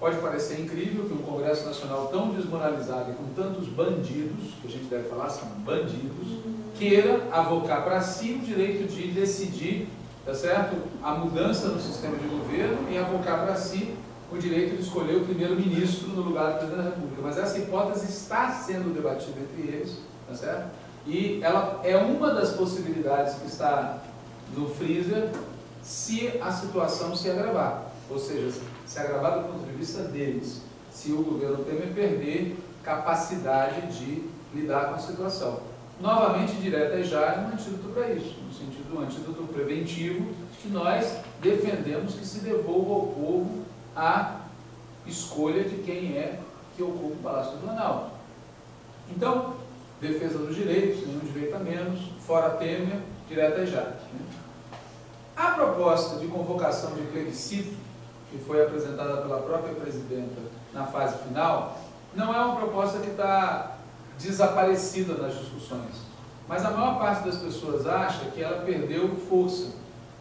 Pode parecer incrível que um Congresso Nacional tão desmoralizado e com tantos bandidos, que a gente deve falar são bandidos, queira avocar para si o direito de decidir, tá certo? A mudança no sistema de governo e avocar para si o direito de escolher o primeiro-ministro no lugar do presidente da República. Mas essa hipótese está sendo debatida entre eles, tá certo? E ela é uma das possibilidades que está no freezer se a situação se agravar. Ou seja, se agravar do ponto de vista deles, se o governo Temer perder capacidade de lidar com a situação. Novamente, direta e já é um antídoto para isso, no sentido do antídoto preventivo, de que nós defendemos que se devolva ao povo a escolha de quem é que ocupa o Palácio do Planalto. Então, defesa dos direitos, nenhum direito a menos, fora Temer, direta e já. Né? A proposta de convocação de plebiscito que foi apresentada pela própria presidenta na fase final, não é uma proposta que está desaparecida nas discussões. Mas a maior parte das pessoas acha que ela perdeu força,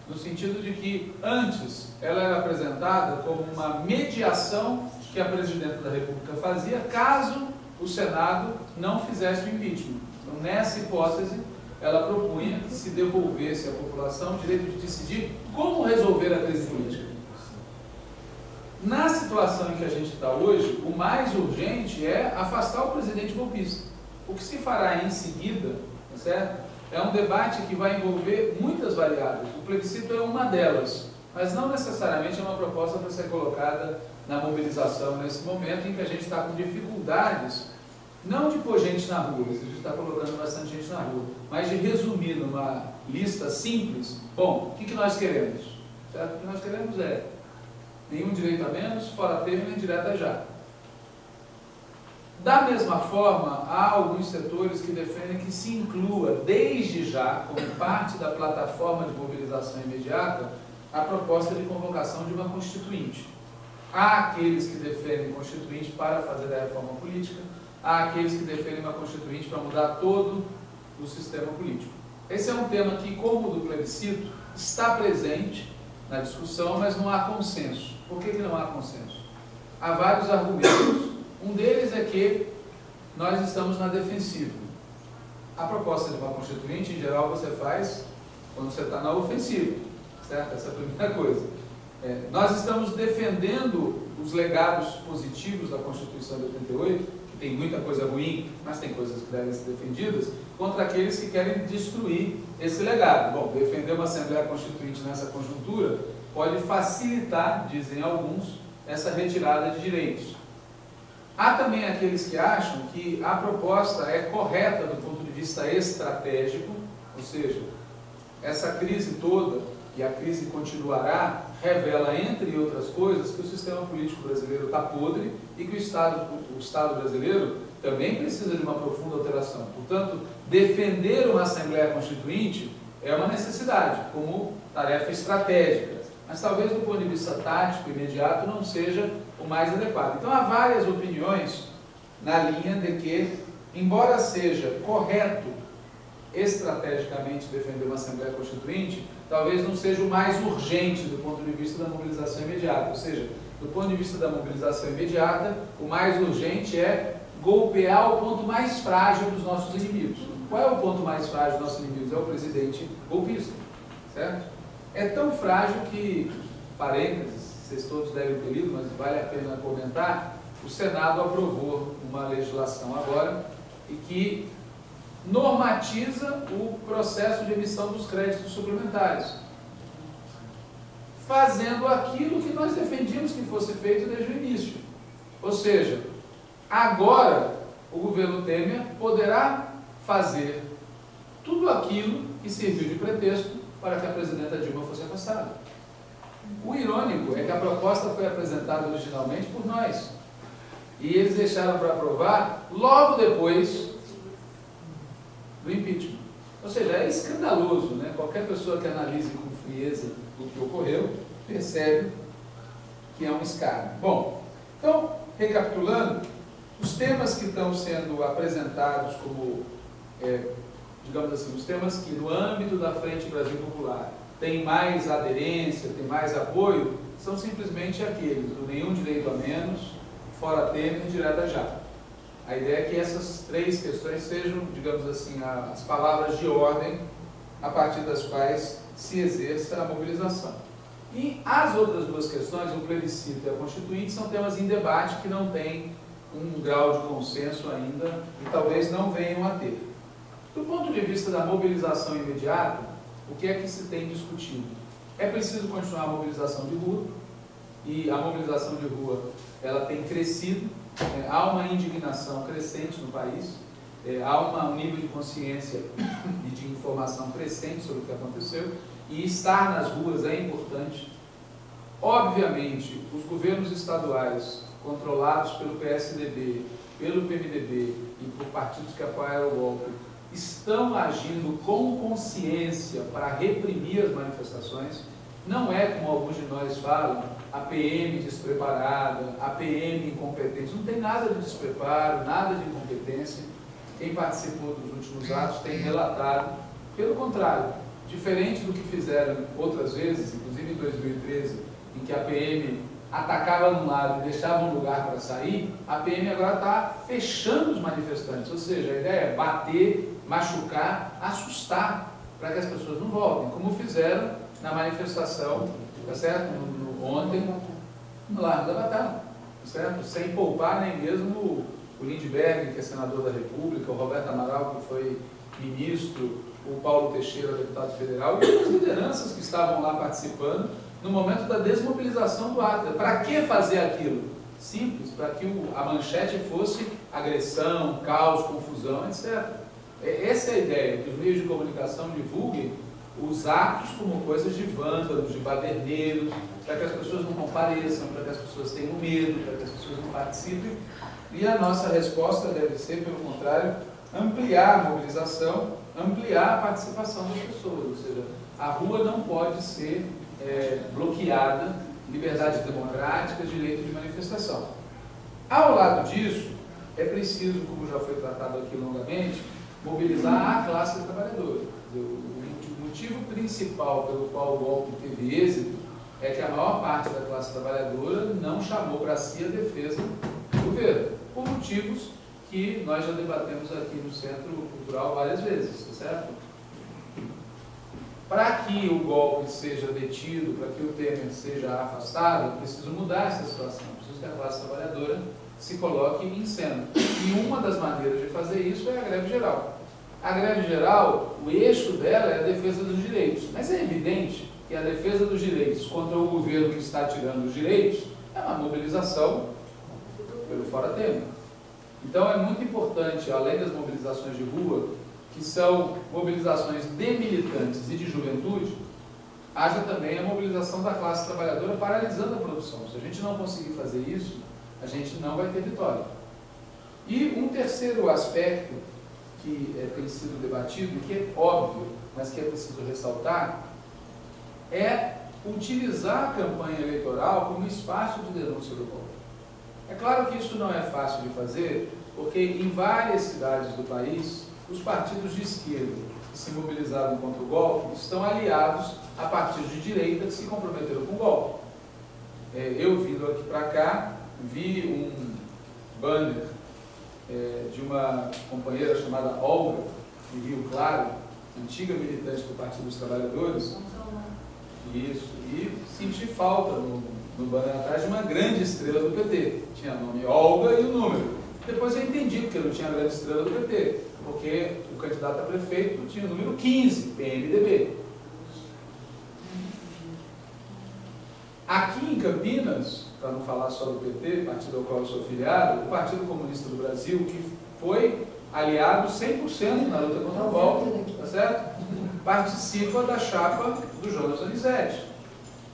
no sentido de que antes ela era apresentada como uma mediação que a presidenta da República fazia caso o Senado não fizesse o impeachment. Então, nessa hipótese, ela propunha que se devolvesse à população o direito de decidir como resolver a crise política. Na situação em que a gente está hoje, o mais urgente é afastar o presidente golpista. O que se fará em seguida, tá certo? É um debate que vai envolver muitas variáveis. O plebiscito é uma delas, mas não necessariamente é uma proposta para ser colocada na mobilização nesse momento em que a gente está com dificuldades, não de pôr gente na rua, a gente está colocando bastante gente na rua, mas de resumir numa lista simples, bom, o que, que nós queremos? Certo? O que nós queremos é nenhum direito a menos, fora termo nem direta já. Da mesma forma, há alguns setores que defendem que se inclua, desde já, como parte da plataforma de mobilização imediata, a proposta de convocação de uma constituinte. Há aqueles que defendem constituinte para fazer a reforma política, há aqueles que defendem uma constituinte para mudar todo o sistema político. Esse é um tema que, como o do plebiscito, está presente na discussão, mas não há consenso. Por que, que não há consenso? Há vários argumentos. Um deles é que nós estamos na defensiva. A proposta de uma constituinte, em geral, você faz quando você está na ofensiva, certo? Essa é a primeira coisa. É, nós estamos defendendo os legados positivos da Constituição de 88, que tem muita coisa ruim, mas tem coisas que devem ser defendidas, contra aqueles que querem destruir esse legado. Bom, defender uma Assembleia Constituinte nessa conjuntura pode facilitar, dizem alguns, essa retirada de direitos. Há também aqueles que acham que a proposta é correta do ponto de vista estratégico, ou seja, essa crise toda, e a crise continuará, revela, entre outras coisas, que o sistema político brasileiro está podre e que o Estado, o Estado brasileiro também precisa de uma profunda alteração. Portanto, defender uma Assembleia Constituinte é uma necessidade, como tarefa estratégica, mas talvez do ponto de vista tático, imediato, não seja o mais adequado. Então há várias opiniões na linha de que, embora seja correto estrategicamente defender uma Assembleia Constituinte, talvez não seja o mais urgente do ponto de vista da mobilização imediata. Ou seja, do ponto de vista da mobilização imediata, o mais urgente é golpear o ponto mais frágil dos nossos inimigos. Qual é o ponto mais frágil dos nossos inimigos? É o presidente golpista, certo? É tão frágil que, parênteses, vocês todos devem ter lido, mas vale a pena comentar, o Senado aprovou uma legislação agora e que normatiza o processo de emissão dos créditos suplementares, fazendo aquilo que nós defendíamos que fosse feito desde o início. Ou seja, agora o governo Temer poderá fazer tudo aquilo que serviu de pretexto para que a presidenta Dilma fosse afastada. O irônico é que a proposta foi apresentada originalmente por nós. E eles deixaram para aprovar logo depois do impeachment. Ou seja, é escandaloso, né? Qualquer pessoa que analise com frieza o que ocorreu, percebe que é um escárnio. Bom, então, recapitulando, os temas que estão sendo apresentados como, é, digamos assim, os temas que no âmbito da Frente Brasil Popular tem mais aderência, tem mais apoio, são simplesmente aqueles, do nenhum direito a menos, fora Temer, direta já. A ideia é que essas três questões sejam, digamos assim, as palavras de ordem a partir das quais se exerça a mobilização. E as outras duas questões, o plebiscito e a constituinte, são temas em debate que não têm um grau de consenso ainda e talvez não venham a ter. Do ponto de vista da mobilização imediata, o que é que se tem discutido? É preciso continuar a mobilização de rua, e a mobilização de rua ela tem crescido, é, há uma indignação crescente no país, é, há uma, um nível de consciência e de informação crescente sobre o que aconteceu, e estar nas ruas é importante. Obviamente, os governos estaduais, controlados pelo PSDB, pelo PMDB e por partidos que apoiaram o golpe, estão agindo com consciência para reprimir as manifestações. Não é como alguns de nós falam, a PM despreparada, a PM incompetente. Não tem nada de despreparo, nada de incompetência. Quem participou dos últimos atos tem relatado. Pelo contrário, diferente do que fizeram outras vezes, inclusive em 2013, em que a PM atacava num lado e deixava um lugar para sair, a PM agora está fechando os manifestantes. Ou seja, a ideia é bater, machucar, assustar, para que as pessoas não voltem, como fizeram na manifestação, tá certo? No, no, ontem, no Largo da Batalha, certo? Sem poupar nem mesmo o Lindbergh, que é senador da República, o Roberto Amaral, que foi ministro, o Paulo Teixeira, deputado federal, e outras lideranças que estavam lá participando no momento da desmobilização do ato. Para que fazer aquilo? Simples, para que a manchete fosse agressão, caos, confusão, etc. É, essa é a ideia, que os meios de comunicação divulguem os atos como coisas de vândalos, de baderneiros, para que as pessoas não compareçam, para que as pessoas tenham medo, para que as pessoas não participem. E a nossa resposta deve ser, pelo contrário, ampliar a mobilização, ampliar a participação das pessoas. Ou seja, a rua não pode ser é, bloqueada, liberdade democrática, direito de manifestação. Ao lado disso, é preciso, como já foi tratado aqui longamente, mobilizar a classe trabalhadora. Motivo principal pelo qual o golpe teve êxito é que a maior parte da classe trabalhadora não chamou para si a defesa do governo, por motivos que nós já debatemos aqui no Centro Cultural várias vezes, tá certo? Para que o golpe seja detido, para que o Temer seja afastado, preciso mudar essa situação, preciso que a classe trabalhadora se coloque em cena. E uma das maneiras de fazer isso é a greve geral. A greve geral, o eixo dela é a defesa dos direitos, mas é evidente que a defesa dos direitos contra o governo que está tirando os direitos é uma mobilização pelo Fora Temer. Então é muito importante, além das mobilizações de rua, que são mobilizações de militantes e de juventude, haja também a mobilização da classe trabalhadora paralisando a produção. Se a gente não conseguir fazer isso, a gente não vai ter vitória. E um terceiro aspecto que é, tem sido debatido, que é óbvio, mas que é preciso ressaltar, é utilizar a campanha eleitoral como espaço de denúncia do golpe. É claro que isso não é fácil de fazer, porque em várias cidades do país, os partidos de esquerda que se mobilizaram contra o golpe estão aliados a partidos de direita que se comprometeram com o golpe. É, eu vindo aqui para cá, vi um banner é, de uma companheira chamada Olga, de Rio Claro, antiga militante do Partido dos Trabalhadores, isso, e senti falta no, no banner atrás de uma grande estrela do PT. Tinha nome Olga e o número. Depois eu entendi porque não tinha grande estrela do PT, porque o candidato a prefeito tinha o número 15, PMDB. Aqui em Campinas, para não falar só do PT, partido ao qual eu sou filiado, o Partido Comunista do Brasil, que foi aliado 100% na luta contra o golpe, tá certo? participa da chapa do Jonas Donizete,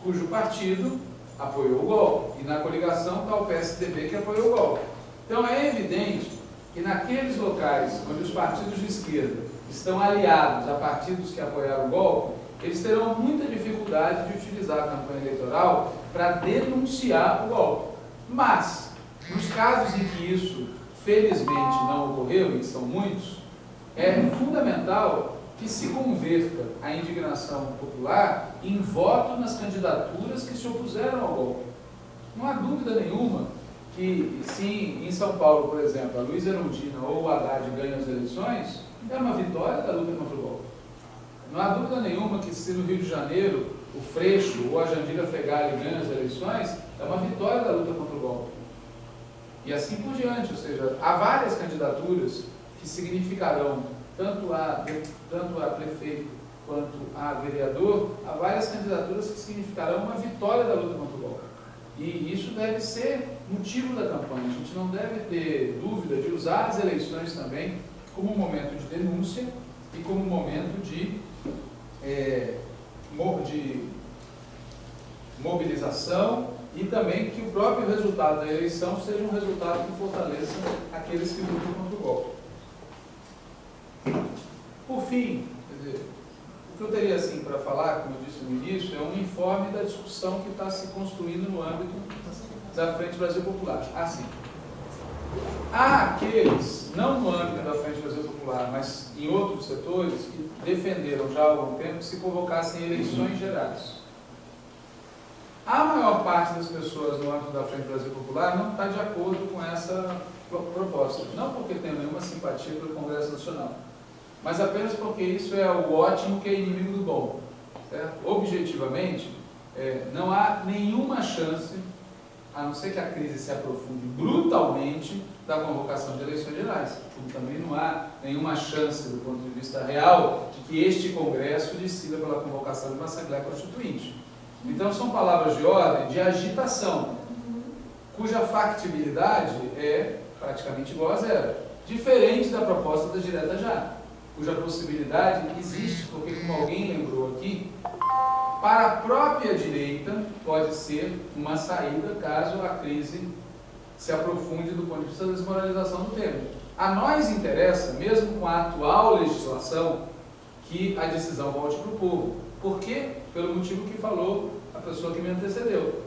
cujo partido apoiou o golpe. E na coligação está o PSDB que apoiou o golpe. Então é evidente que naqueles locais onde os partidos de esquerda estão aliados a partidos que apoiaram o golpe, eles terão muita dificuldade de utilizar a campanha eleitoral para denunciar o golpe. Mas, nos casos em que isso felizmente não ocorreu, e são muitos, é fundamental que se converta a indignação popular em voto nas candidaturas que se opuseram ao golpe. Não há dúvida nenhuma que se em São Paulo, por exemplo, a Luiz Erundina ou o Haddad ganham as eleições, é uma vitória da luta contra o golpe. Não há dúvida nenhuma que se no Rio de Janeiro o Freixo ou a Jandira Fegali ganham as eleições, é uma vitória da luta contra o golpe. E assim por diante, ou seja, há várias candidaturas que significarão tanto a, tanto a prefeito quanto a vereador, há várias candidaturas que significarão uma vitória da luta contra o golpe. E isso deve ser motivo da campanha. A gente não deve ter dúvida de usar as eleições também como um momento de denúncia e como um momento de, é, de mobilização e também que o próprio resultado da eleição seja um resultado que fortaleça aqueles que lutam contra o golpe. Por fim, dizer, o que eu teria assim para falar, como eu disse no início, é um informe da discussão que está se construindo no âmbito da Frente Brasil Popular. Assim, há aqueles, não no âmbito da Frente Brasil Popular, mas em outros setores, que defenderam já há algum tempo que se convocassem eleições gerais. A maior parte das pessoas no âmbito da Frente Brasil Popular não está de acordo com essa proposta. Não porque tem nenhuma simpatia pelo Congresso Nacional, mas apenas porque isso é o ótimo que é inimigo do bom. Certo? Objetivamente, é, não há nenhuma chance, a não ser que a crise se aprofunde brutalmente, da convocação de eleições gerais. Como também não há nenhuma chance, do ponto de vista real, de que este Congresso decida pela convocação de uma Assembleia Constituinte. Então, são palavras de ordem de agitação, cuja factibilidade é praticamente igual a zero. Diferente da proposta da direta já cuja possibilidade existe, porque como alguém lembrou aqui, para a própria direita pode ser uma saída caso a crise se aprofunde do ponto de vista da desmoralização do tema. A nós interessa, mesmo com a atual legislação, que a decisão volte para o povo. Por quê? Pelo motivo que falou a pessoa que me antecedeu.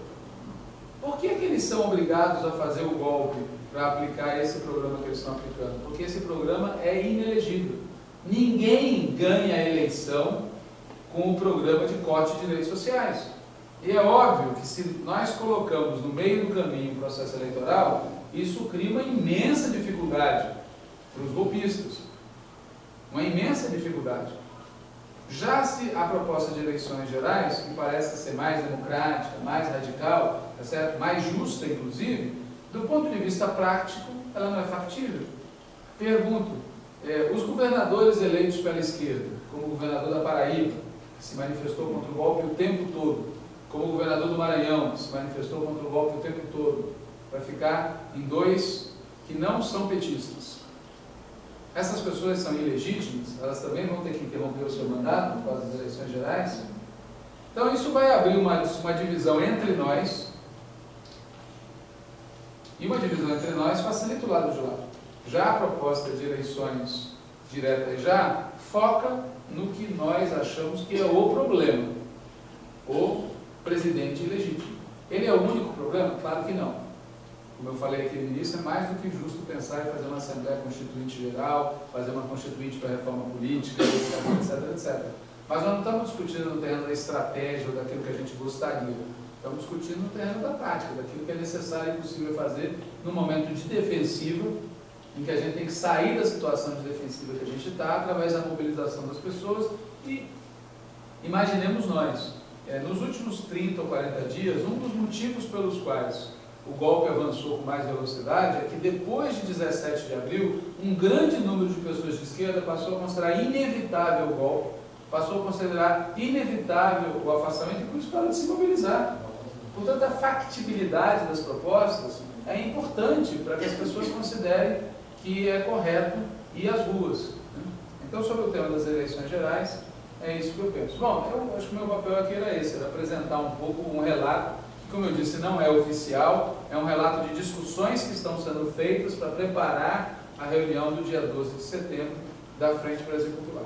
Por que, que eles são obrigados a fazer o golpe para aplicar esse programa que eles estão aplicando? Porque esse programa é inelegível. Ninguém ganha a eleição com o programa de corte de direitos sociais. E é óbvio que se nós colocamos no meio do caminho o processo eleitoral, isso cria uma imensa dificuldade para os golpistas. Uma imensa dificuldade. Já se a proposta de eleições gerais, que parece ser mais democrática, mais radical, tá certo? mais justa, inclusive, do ponto de vista prático, ela não é factível. Pergunto, é, os governadores eleitos pela esquerda, como o governador da Paraíba, se manifestou contra o golpe o tempo todo, como o governador do Maranhão, se manifestou contra o golpe o tempo todo, vai ficar em dois que não são petistas. Essas pessoas são ilegítimas, elas também vão ter que interromper o seu mandato por causa das eleições gerais. Então isso vai abrir uma, uma divisão entre nós, e uma divisão entre nós facilita o lado de lá. Já a proposta de eleições diretas já foca no que nós achamos que é o problema. O presidente ilegítimo. Ele é o único problema? Claro que não. Como eu falei aqui no início, é mais do que justo pensar em fazer uma Assembleia Constituinte Geral, fazer uma Constituinte para reforma política, etc, etc. Mas nós não estamos discutindo no terreno da estratégia ou daquilo que a gente gostaria. Estamos discutindo no terreno da prática, daquilo que é necessário e possível fazer no momento de defensiva, em que a gente tem que sair da situação de defensiva que a gente está, através da mobilização das pessoas e imaginemos nós, é, nos últimos 30 ou 40 dias, um dos motivos pelos quais o golpe avançou com mais velocidade é que depois de 17 de abril, um grande número de pessoas de esquerda passou a considerar inevitável o golpe, passou a considerar inevitável o afastamento e por isso para de se mobilizar. Portanto, a factibilidade das propostas é importante para que as pessoas considerem que é correto ir às ruas. Né? Então, sobre o tema das eleições gerais, é isso que eu penso. Bom, eu acho que o meu papel aqui era esse, era apresentar um pouco um relato, que como eu disse, não é oficial, é um relato de discussões que estão sendo feitas para preparar a reunião do dia 12 de setembro da Frente Brasil Popular.